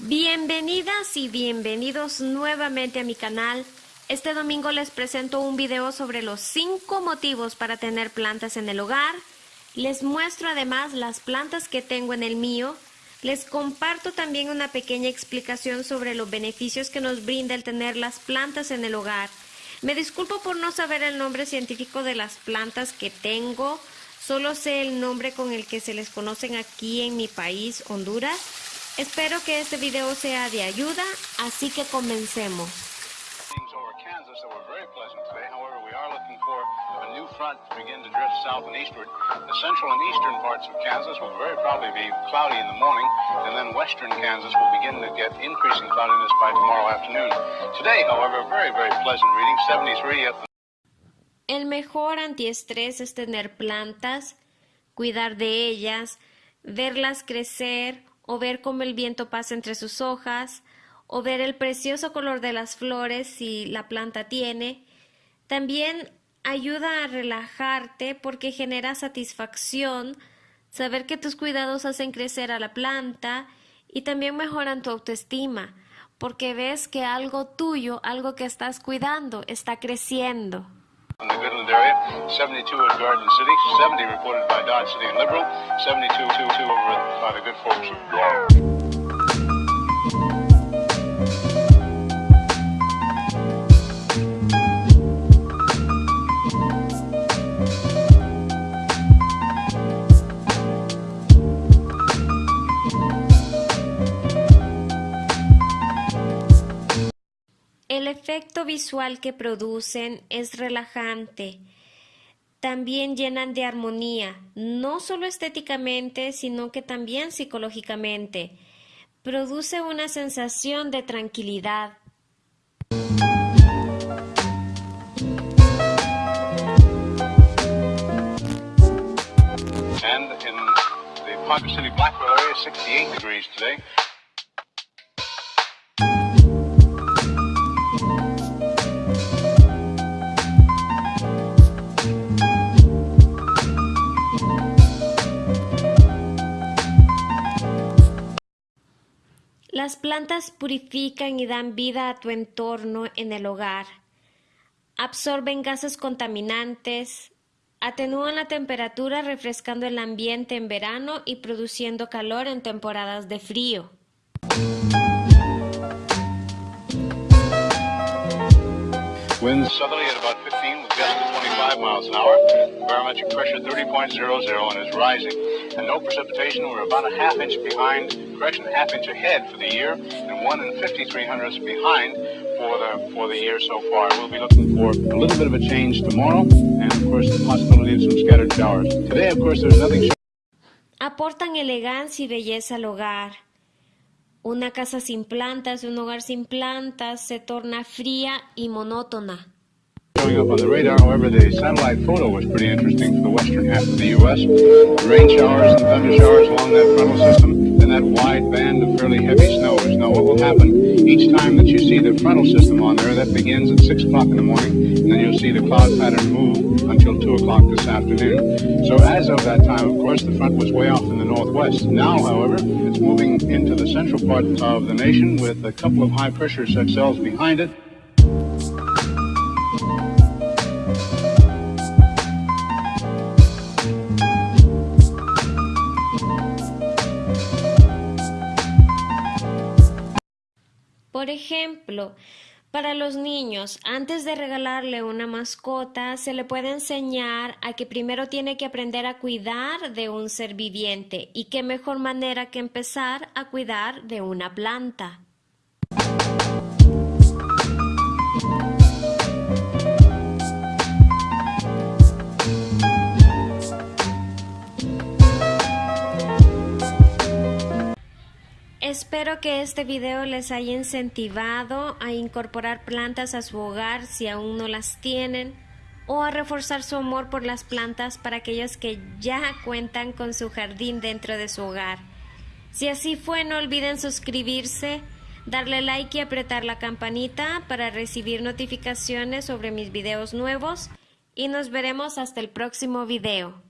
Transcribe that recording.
Bienvenidas y bienvenidos nuevamente a mi canal. Este domingo les presento un video sobre los 5 motivos para tener plantas en el hogar. Les muestro además las plantas que tengo en el mío. Les comparto también una pequeña explicación sobre los beneficios que nos brinda el tener las plantas en el hogar. Me disculpo por no saber el nombre científico de las plantas que tengo. Solo sé el nombre con el que se les conocen aquí en mi país, Honduras. Espero que este video sea de ayuda, así que comencemos. Kansas that were very pleasant today. However, we are looking for a new front to begin to drift south and eastward. The central and eastern parts of Kansas will very probably be cloudy in the morning, and then western Kansas will begin to get increasing cloudiness by tomorrow afternoon. Today, however, very, very pleasant reading, 73 at the El mejor antiestrés es tener plantas, cuidar de ellas, verlas crecer o ver cómo el viento pasa entre sus hojas o ver el precioso color de las flores si la planta tiene. También ayuda a relajarte porque genera satisfacción saber que tus cuidados hacen crecer a la planta y también mejoran tu autoestima porque ves que algo tuyo, algo que estás cuidando, está creciendo. in the Goodland area, 72 at Garden City, 70 reported by Dodge City and Liberal, 72 two, two over by the good folks of Garden. El efecto visual que producen es relajante. También llenan de armonía, no solo estéticamente, sino que también psicológicamente. Produce una sensación de tranquilidad. And in the Ponca City Blackwell area, 68 degrees today. Las plantas purifican y dan vida a tu entorno en el hogar. Absorben gases contaminantes, atenúan la temperatura refrescando el ambiente en verano y produciendo calor en temporadas de frío. Winds southerly at about 15 with gusts of 25 miles an hour. Barometric pressure 30.00 and is rising. And no precipitation. We're about a half inch behind, correction, half inch ahead for the year, and one and 53 hundredths behind for the for the year so far. We'll be looking for a little bit of a change tomorrow, and of course the possibility of some scattered showers. Today, of course, there's nothing. Aportan elegancia y belleza al hogar. Una casa sin plantas, un hogar sin plantas, se torna fría y monótona. Showing up on the radar, however, the satellite photo was pretty interesting for the western half of the U.S. Rain showers and thunder showers along that frontal system, then that wide band of fairly heavy snows. Now, what will happen each time that you see the frontal system on there, that begins at 6 o'clock in the morning, and then you'll see the cloud pattern move until 2 o'clock this afternoon. So, as of that time, of course, the front was way off in the northwest. Now, however, it's moving into the central part of the nation with a couple of high pressure cells behind it. Por ejemplo, para los niños, antes de regalarle una mascota, se le puede enseñar a que primero tiene que aprender a cuidar de un ser viviente y qué mejor manera que empezar a cuidar de una planta. Espero que este video les haya incentivado a incorporar plantas a su hogar si aún no las tienen o a reforzar su amor por las plantas para aquellos que ya cuentan con su jardín dentro de su hogar. Si así fue, no olviden suscribirse, darle like y apretar la campanita para recibir notificaciones sobre mis videos nuevos y nos veremos hasta el próximo video.